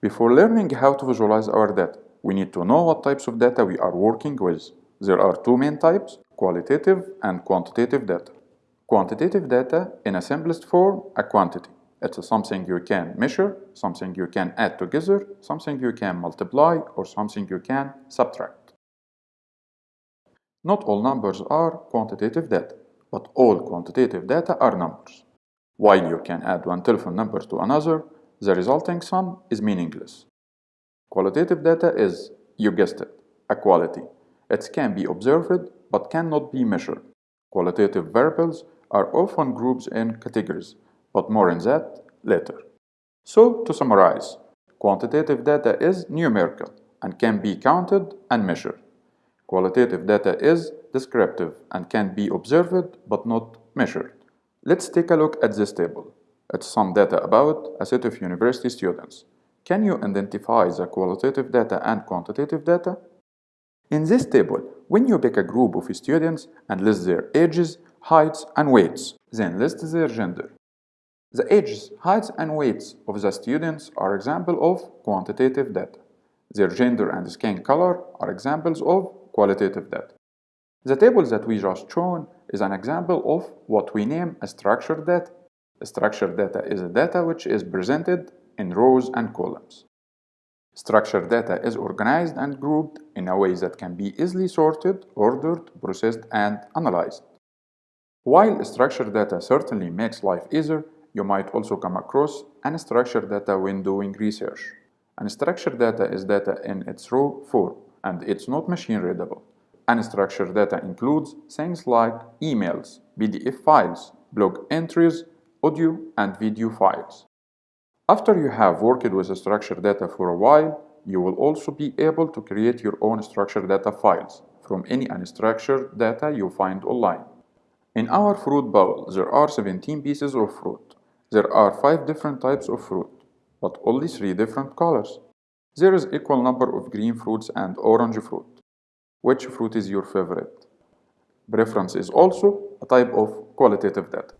Before learning how to visualize our data, we need to know what types of data we are working with. There are two main types, qualitative and quantitative data. Quantitative data, in a simplest form, a quantity. It's something you can measure, something you can add together, something you can multiply, or something you can subtract. Not all numbers are quantitative data, but all quantitative data are numbers. While you can add one telephone number to another, the resulting sum is meaningless. Qualitative data is, you guessed it, a quality. It can be observed but cannot be measured. Qualitative variables are often grouped in categories, but more on that later. So, to summarize, quantitative data is numerical and can be counted and measured. Qualitative data is descriptive and can be observed but not measured. Let's take a look at this table. It's some data about a set of university students. Can you identify the qualitative data and quantitative data? In this table, when you pick a group of students and list their ages, heights, and weights, then list their gender. The ages, heights, and weights of the students are examples of quantitative data. Their gender and skin color are examples of qualitative data. The table that we just shown is an example of what we name a structured data. Structured data is a data which is presented in rows and columns. Structured data is organized and grouped in a way that can be easily sorted, ordered, processed, and analyzed. While structured data certainly makes life easier, you might also come across unstructured data when doing research. Unstructured data is data in its raw form, and it's not machine readable. Unstructured data includes things like emails, PDF files, blog entries, audio and video files. After you have worked with structured data for a while, you will also be able to create your own structured data files from any unstructured data you find online. In our fruit bowl, there are 17 pieces of fruit. There are 5 different types of fruit, but only 3 different colors. There is equal number of green fruits and orange fruit. Which fruit is your favorite? Preference is also a type of qualitative data.